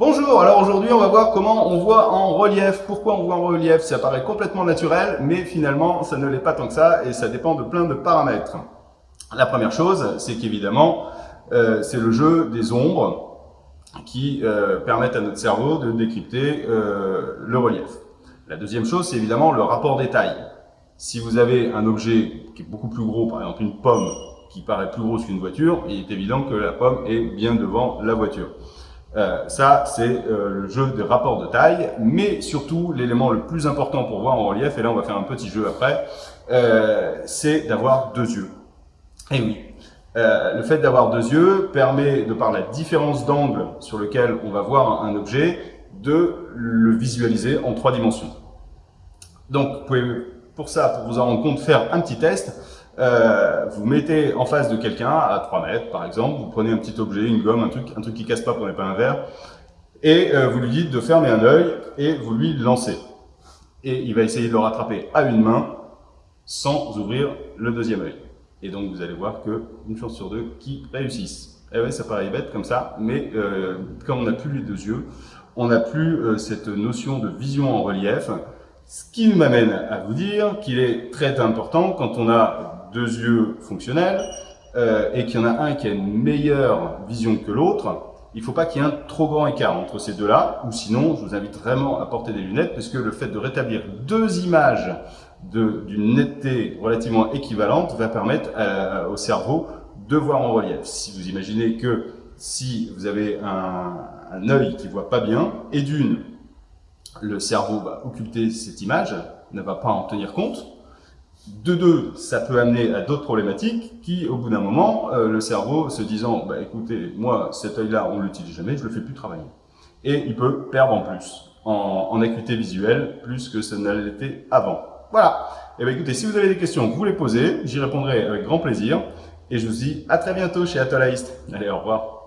Bonjour, alors aujourd'hui on va voir comment on voit en relief. Pourquoi on voit en relief? Ça paraît complètement naturel, mais finalement ça ne l'est pas tant que ça et ça dépend de plein de paramètres. La première chose, c'est qu'évidemment, euh, c'est le jeu des ombres qui euh, permettent à notre cerveau de décrypter euh, le relief. La deuxième chose, c'est évidemment le rapport des tailles. Si vous avez un objet qui est beaucoup plus gros, par exemple une pomme qui paraît plus grosse qu'une voiture, il est évident que la pomme est bien devant la voiture. Euh, ça, c'est euh, le jeu des rapports de taille, mais surtout, l'élément le plus important pour voir en relief, et là on va faire un petit jeu après, euh, c'est d'avoir deux yeux. Et eh oui, le fait d'avoir deux yeux permet, de par la différence d'angle sur lequel on va voir un objet, de le visualiser en trois dimensions. Donc, vous pouvez, pour ça, pour vous en rendre compte, faire un petit test. Euh, vous mettez en face de quelqu'un à 3 mètres par exemple, vous prenez un petit objet, une gomme, un truc, un truc qui casse pas, prenez pas un verre, et euh, vous lui dites de fermer un œil et vous lui lancez. Et il va essayer de le rattraper à une main sans ouvrir le deuxième œil. Et donc vous allez voir que une chance sur deux qui réussissent. Eh ouais, ça paraît bête comme ça, mais euh, quand on n'a plus les deux yeux, on n'a plus cette notion de vision en relief, ce qui m'amène à vous dire qu'il est très important quand on a deux yeux fonctionnels euh, et qu'il y en a un qui a une meilleure vision que l'autre, il ne faut pas qu'il y ait un trop grand écart entre ces deux-là, ou sinon, je vous invite vraiment à porter des lunettes, parce que le fait de rétablir deux images d'une netteté relativement équivalente va permettre au cerveau de voir en relief. Si vous imaginez que si vous avez un, un œil qui voit pas bien, et d'une, le cerveau va occulter cette image, ne va pas en tenir compte, de deux, ça peut amener à d'autres problématiques qui, au bout d'un moment, euh, le cerveau se disant bah, écoutez, moi, cet œil-là, on l'utilise jamais, je le fais plus travailler. Et il peut perdre en plus, en, acuité visuelle, plus que ça ne l'était avant. Voilà. Et eh bien écoutez, si vous avez des questions, vous les posez, j'y répondrai avec grand plaisir. Et je vous dis à très bientôt chez Atolaist. Allez, au revoir.